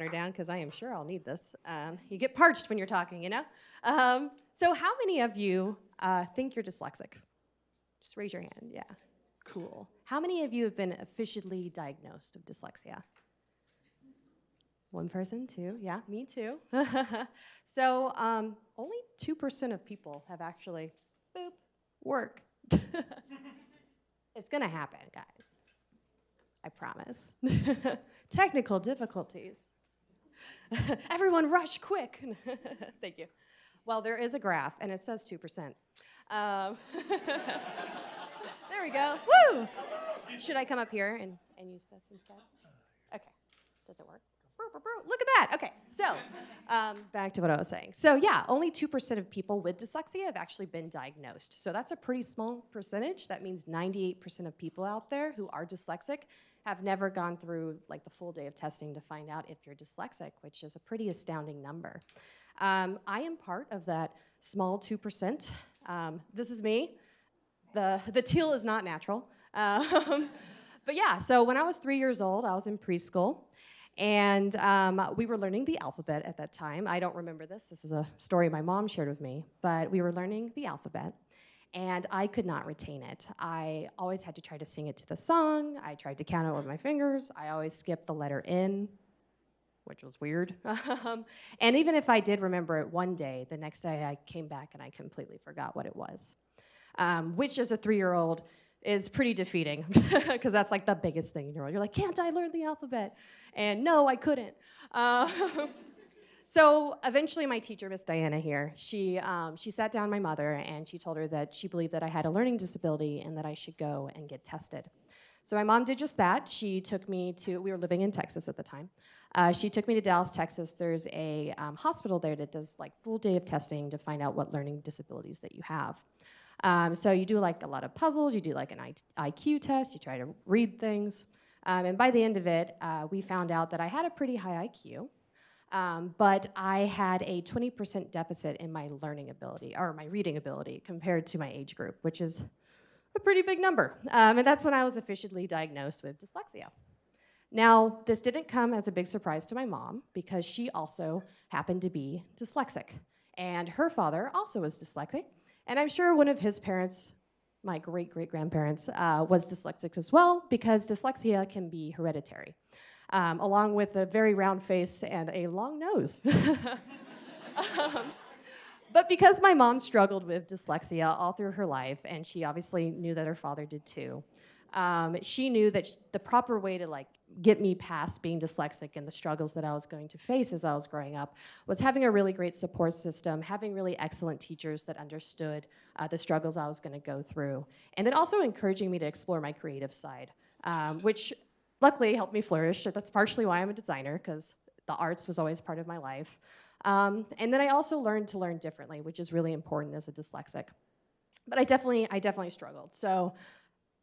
Water down because I am sure I'll need this. Um, you get parched when you're talking, you know? Um, so, how many of you uh, think you're dyslexic? Just raise your hand. Yeah. Cool. How many of you have been officially diagnosed of dyslexia? One person, two. Yeah, me too. so, um, only 2% of people have actually, boop, work. it's going to happen, guys. I promise. Technical difficulties. Everyone rush quick. Thank you. Well, there is a graph, and it says 2%. Um, there we go. Woo! Should I come up here and, and use this instead? Okay. Does it work? Look at that. Okay, so um, back to what I was saying. So yeah, only 2% of people with dyslexia have actually been diagnosed. So that's a pretty small percentage. That means 98% of people out there who are dyslexic have never gone through like the full day of testing to find out if you're dyslexic, which is a pretty astounding number. Um, I am part of that small 2%. Um, this is me. The, the teal is not natural. Um, but yeah, so when I was three years old, I was in preschool. And um, we were learning the alphabet at that time. I don't remember this. This is a story my mom shared with me. But we were learning the alphabet and I could not retain it. I always had to try to sing it to the song. I tried to count it with my fingers. I always skipped the letter N, which was weird. Um, and even if I did remember it one day, the next day I came back and I completely forgot what it was, um, which as a three-year-old is pretty defeating because that's like the biggest thing in your world. You're like, can't I learn the alphabet? And no, I couldn't. Uh, So eventually, my teacher, Miss Diana here, she, um, she sat down my mother and she told her that she believed that I had a learning disability and that I should go and get tested. So my mom did just that. She took me to, we were living in Texas at the time. Uh, she took me to Dallas, Texas. There's a um, hospital there that does like full day of testing to find out what learning disabilities that you have. Um, so you do like a lot of puzzles, you do like an IQ test, you try to read things. Um, and by the end of it, uh, we found out that I had a pretty high IQ. Um, but I had a 20% deficit in my learning ability, or my reading ability, compared to my age group, which is a pretty big number. Um, and that's when I was officially diagnosed with dyslexia. Now, this didn't come as a big surprise to my mom because she also happened to be dyslexic. And her father also was dyslexic. And I'm sure one of his parents, my great great grandparents, uh, was dyslexic as well because dyslexia can be hereditary um, along with a very round face and a long nose. um, but because my mom struggled with dyslexia all through her life, and she obviously knew that her father did too, um, she knew that the proper way to like get me past being dyslexic and the struggles that I was going to face as I was growing up was having a really great support system, having really excellent teachers that understood uh, the struggles I was going to go through, and then also encouraging me to explore my creative side, um, which luckily helped me flourish. That's partially why I'm a designer, because the arts was always part of my life. Um, and then I also learned to learn differently, which is really important as a dyslexic. But I definitely, I definitely struggled. So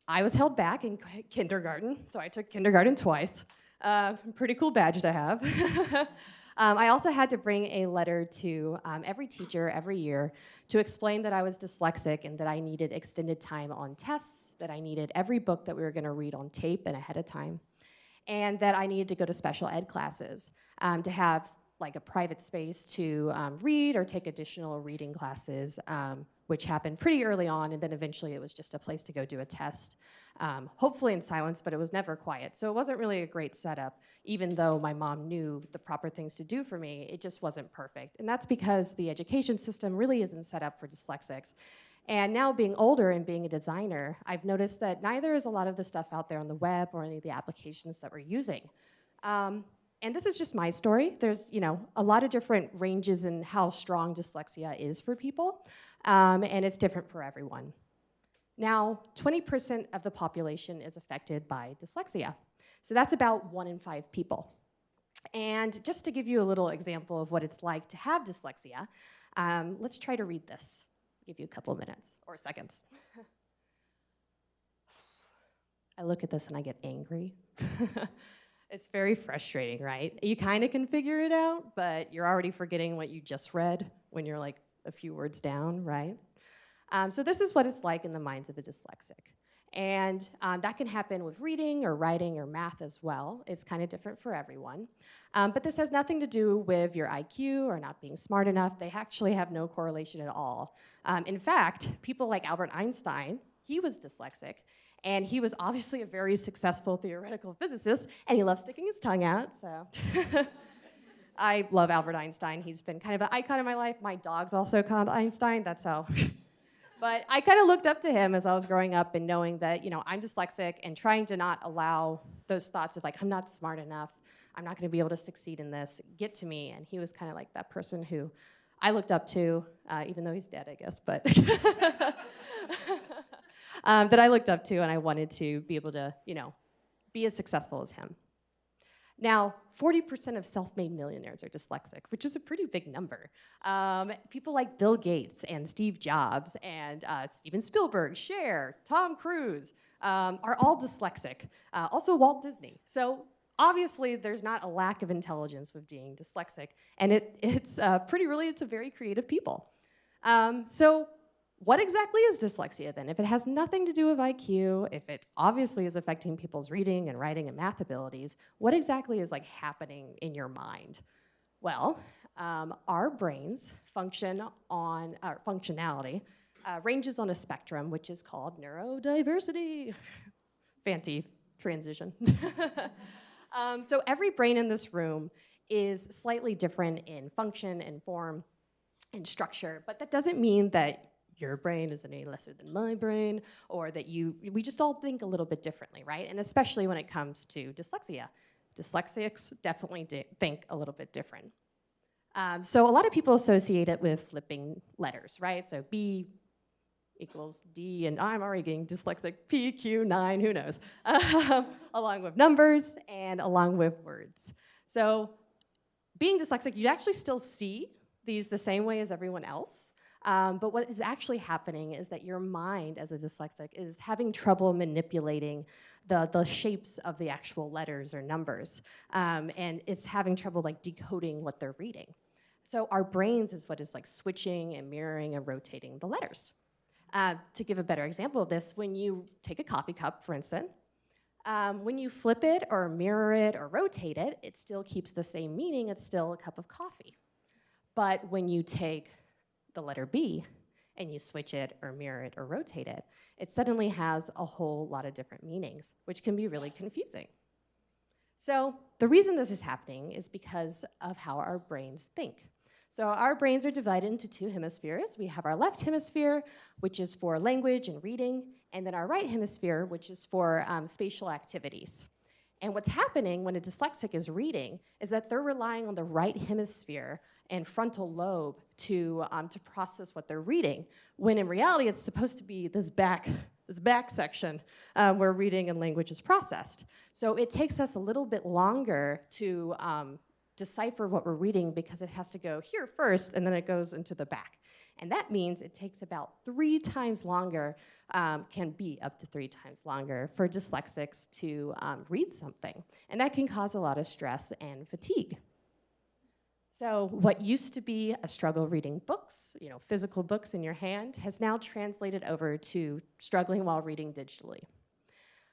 I was held back in kindergarten, so I took kindergarten twice. Uh, pretty cool badge to have. um, I also had to bring a letter to um, every teacher every year to explain that I was dyslexic and that I needed extended time on tests, that I needed every book that we were gonna read on tape and ahead of time and that I needed to go to special ed classes um, to have like a private space to um, read or take additional reading classes, um, which happened pretty early on, and then eventually it was just a place to go do a test, um, hopefully in silence, but it was never quiet. So it wasn't really a great setup, even though my mom knew the proper things to do for me, it just wasn't perfect. And that's because the education system really isn't set up for dyslexics. And now being older and being a designer, I've noticed that neither is a lot of the stuff out there on the web or any of the applications that we're using. Um, and this is just my story. There's, you know, a lot of different ranges in how strong dyslexia is for people, um, and it's different for everyone. Now, 20% of the population is affected by dyslexia. So that's about one in five people. And just to give you a little example of what it's like to have dyslexia, um, let's try to read this give you a couple of minutes or seconds. I look at this and I get angry. it's very frustrating, right? You kind of can figure it out, but you're already forgetting what you just read when you're like a few words down, right? Um, so this is what it's like in the minds of a dyslexic. And um, that can happen with reading or writing or math as well. It's kind of different for everyone. Um, but this has nothing to do with your IQ or not being smart enough. They actually have no correlation at all. Um, in fact, people like Albert Einstein, he was dyslexic, and he was obviously a very successful theoretical physicist, and he loved sticking his tongue out, so. I love Albert Einstein. He's been kind of an icon in my life. My dog's also called Einstein. That's how. but I kind of looked up to him as I was growing up and knowing that, you know, I'm dyslexic and trying to not allow those thoughts of like, I'm not smart enough. I'm not going to be able to succeed in this. Get to me. And he was kind of like that person who I looked up to, uh, even though he's dead, I guess, but um, that I looked up to and I wanted to be able to, you know, be as successful as him. Now, 40% of self-made millionaires are dyslexic, which is a pretty big number. Um, people like Bill Gates and Steve Jobs and uh, Steven Spielberg, Cher, Tom Cruise um, are all dyslexic. Uh, also Walt Disney. So obviously there's not a lack of intelligence with being dyslexic, and it, it's uh, pretty related to very creative people. Um, so what exactly is dyslexia then? If it has nothing to do with IQ, if it obviously is affecting people's reading and writing and math abilities, what exactly is like happening in your mind? Well, um, our brains function on, uh, functionality uh, ranges on a spectrum, which is called neurodiversity. Fancy transition. um, so every brain in this room is slightly different in function and form and structure, but that doesn't mean that your brain is any lesser than my brain, or that you, we just all think a little bit differently, right? And especially when it comes to dyslexia. Dyslexics definitely think a little bit different. Um, so a lot of people associate it with flipping letters, right? So B equals D, and I'm already getting dyslexic, P, Q, 9, who knows, along with numbers and along with words. So being dyslexic, you actually still see these the same way as everyone else, um, but what is actually happening is that your mind as a dyslexic is having trouble manipulating the, the shapes of the actual letters or numbers. Um, and it's having trouble like decoding what they're reading. So our brains is what is like switching and mirroring and rotating the letters. Uh, to give a better example of this, when you take a coffee cup, for instance, um, when you flip it or mirror it or rotate it, it still keeps the same meaning. It's still a cup of coffee. But when you take the letter B and you switch it or mirror it or rotate it, it suddenly has a whole lot of different meanings, which can be really confusing. So the reason this is happening is because of how our brains think. So our brains are divided into two hemispheres. We have our left hemisphere, which is for language and reading, and then our right hemisphere, which is for um, spatial activities. And what's happening when a dyslexic is reading is that they're relying on the right hemisphere and frontal lobe to, um, to process what they're reading, when in reality it's supposed to be this back, this back section um, where reading and language is processed. So it takes us a little bit longer to um, decipher what we're reading because it has to go here first and then it goes into the back. And that means it takes about three times longer, um, can be up to three times longer for dyslexics to um, read something. And that can cause a lot of stress and fatigue. So what used to be a struggle reading books, you know, physical books in your hand, has now translated over to struggling while reading digitally.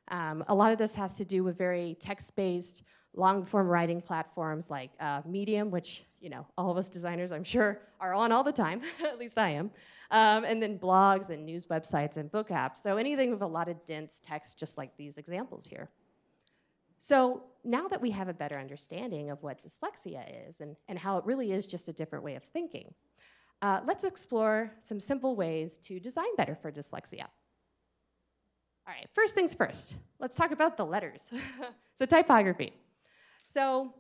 Um, a lot of this has to do with very text-based, long-form writing platforms like uh, Medium, which you know all of us designers, I'm sure, are on all the time. At least I am. Um, and then blogs and news websites and book apps. So anything with a lot of dense text, just like these examples here. So now that we have a better understanding of what dyslexia is and, and how it really is just a different way of thinking, uh, let's explore some simple ways to design better for dyslexia. All right, first things first, let's talk about the letters. so typography. So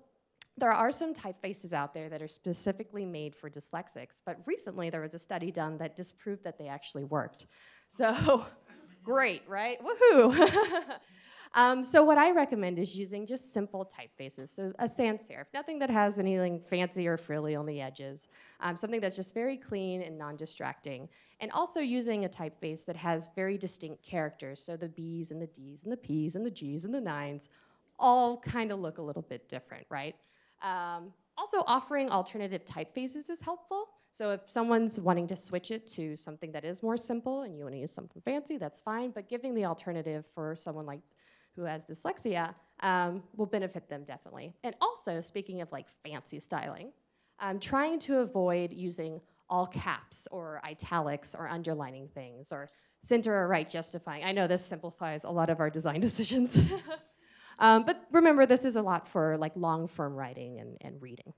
there are some typefaces out there that are specifically made for dyslexics, but recently there was a study done that disproved that they actually worked. So great, right? Woohoo! Um, so what I recommend is using just simple typefaces, so a sans serif, nothing that has anything fancy or frilly on the edges, um, something that's just very clean and non-distracting, and also using a typeface that has very distinct characters, so the B's and the D's and the P's and the G's and the nines all kind of look a little bit different, right? Um, also offering alternative typefaces is helpful. So if someone's wanting to switch it to something that is more simple and you want to use something fancy, that's fine. But giving the alternative for someone like who has dyslexia um, will benefit them definitely. And also, speaking of like fancy styling, um, trying to avoid using all caps or italics or underlining things or center or right justifying. I know this simplifies a lot of our design decisions. um, but remember, this is a lot for like long form writing and, and reading.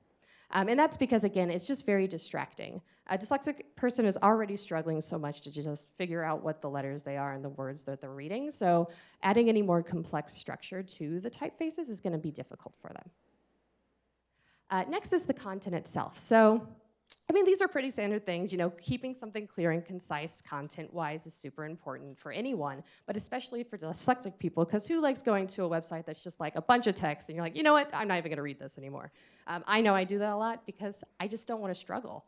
Um, and that's because, again, it's just very distracting. A dyslexic person is already struggling so much to just figure out what the letters they are and the words that they're reading. So adding any more complex structure to the typefaces is going to be difficult for them. Uh, next is the content itself. So I mean, these are pretty standard things. You know, keeping something clear and concise content-wise is super important for anyone, but especially for dyslexic people, because who likes going to a website that's just like a bunch of text and you're like, you know what, I'm not even gonna read this anymore. Um, I know I do that a lot because I just don't wanna struggle.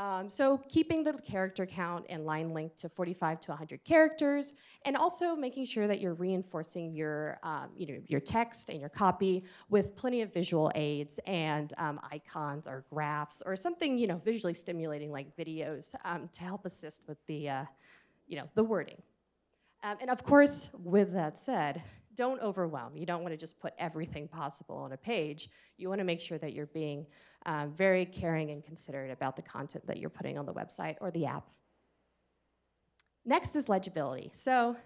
Um, so keeping the character count and line length to 45 to 100 characters, and also making sure that you're reinforcing your, um, you know, your text and your copy with plenty of visual aids and um, icons or graphs or something, you know, visually stimulating like videos um, to help assist with the, uh, you know, the wording. Um, and of course, with that said, don't overwhelm. You don't want to just put everything possible on a page. You want to make sure that you're being um, very caring and considerate about the content that you're putting on the website or the app. Next is legibility. So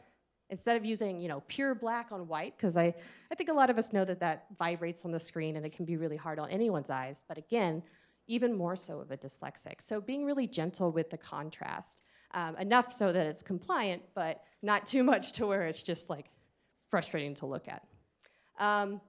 instead of using you know pure black on white, because I, I think a lot of us know that that vibrates on the screen and it can be really hard on anyone's eyes, but again, even more so of a dyslexic. So being really gentle with the contrast, um, enough so that it's compliant, but not too much to where it's just like frustrating to look at. Um,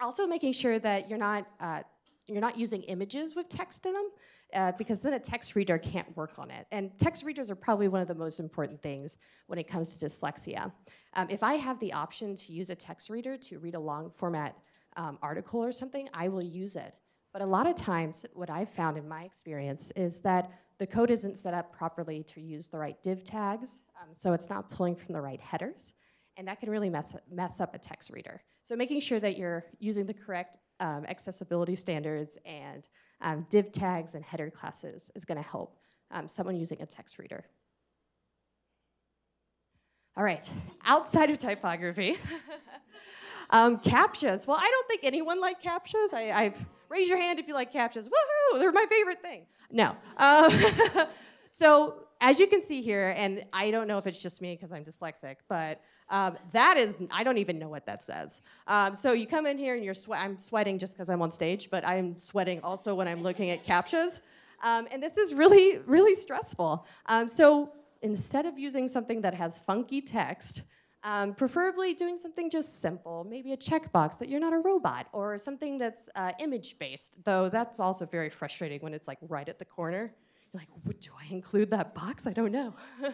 also making sure that you're not uh, you're not using images with text in them uh, because then a text reader can't work on it. And text readers are probably one of the most important things when it comes to dyslexia. Um, if I have the option to use a text reader to read a long format um, article or something, I will use it. But a lot of times, what I've found in my experience is that the code isn't set up properly to use the right div tags, um, so it's not pulling from the right headers, and that can really mess, mess up a text reader. So making sure that you're using the correct um, accessibility standards and um, div tags and header classes is going to help um, someone using a text reader. All right, outside of typography, um, CAPTCHAs. Well, I don't think anyone likes CAPTCHAs. I, I've, raise your hand if you like CAPTCHAs. Woohoo, they're my favorite thing. No. Um, so as you can see here, and I don't know if it's just me because I'm dyslexic, but um, that is, I don't even know what that says. Um, so you come in here and you're sweat. I'm sweating just because I'm on stage, but I'm sweating also when I'm looking at CAPTCHAs. Um, and this is really, really stressful. Um, so instead of using something that has funky text, um, preferably doing something just simple, maybe a checkbox that you're not a robot, or something that's uh, image-based, though that's also very frustrating when it's like right at the corner. You're like, do I include that box? I don't know.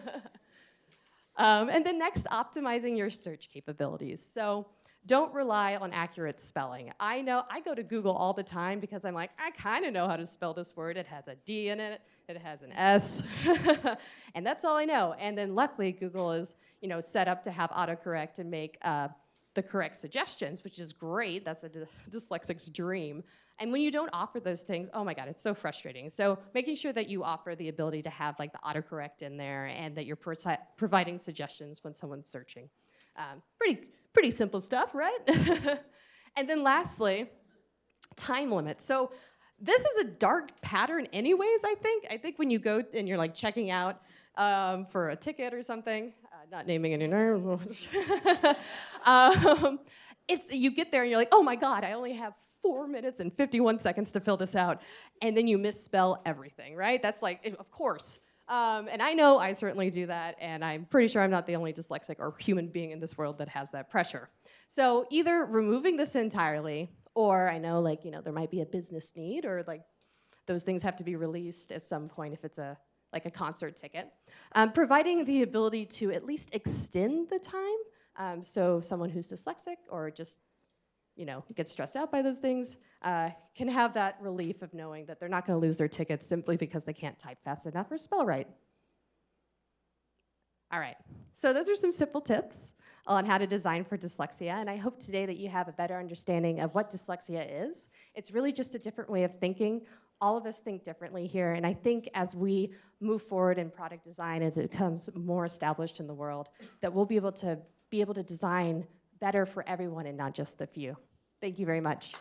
Um, and then next, optimizing your search capabilities. So don't rely on accurate spelling. I know, I go to Google all the time because I'm like, I kind of know how to spell this word. It has a D in it, it has an S, and that's all I know. And then luckily, Google is, you know, set up to have autocorrect and make uh, the correct suggestions, which is great. That's a dyslexic's dream. And when you don't offer those things, oh my God, it's so frustrating. So making sure that you offer the ability to have like the autocorrect in there and that you're providing suggestions when someone's searching. Um, pretty, pretty simple stuff, right? and then lastly, time limit. So this is a dark pattern anyways, I think. I think when you go and you're like checking out um, for a ticket or something, uh, not naming any names, um, it's, you get there and you're like, oh my God, I only have four minutes and 51 seconds to fill this out, and then you misspell everything, right? That's like, of course. Um, and I know I certainly do that, and I'm pretty sure I'm not the only dyslexic or human being in this world that has that pressure. So either removing this entirely, or I know like, you know, there might be a business need, or like those things have to be released at some point if it's a like a concert ticket. Um, providing the ability to at least extend the time, um, so someone who's dyslexic or just you know, get stressed out by those things, uh, can have that relief of knowing that they're not going to lose their tickets simply because they can't type fast enough or spell right. All right, so those are some simple tips on how to design for dyslexia, and I hope today that you have a better understanding of what dyslexia is. It's really just a different way of thinking. All of us think differently here, and I think as we move forward in product design, as it becomes more established in the world, that we'll be able to be able to design better for everyone and not just the few. Thank you very much.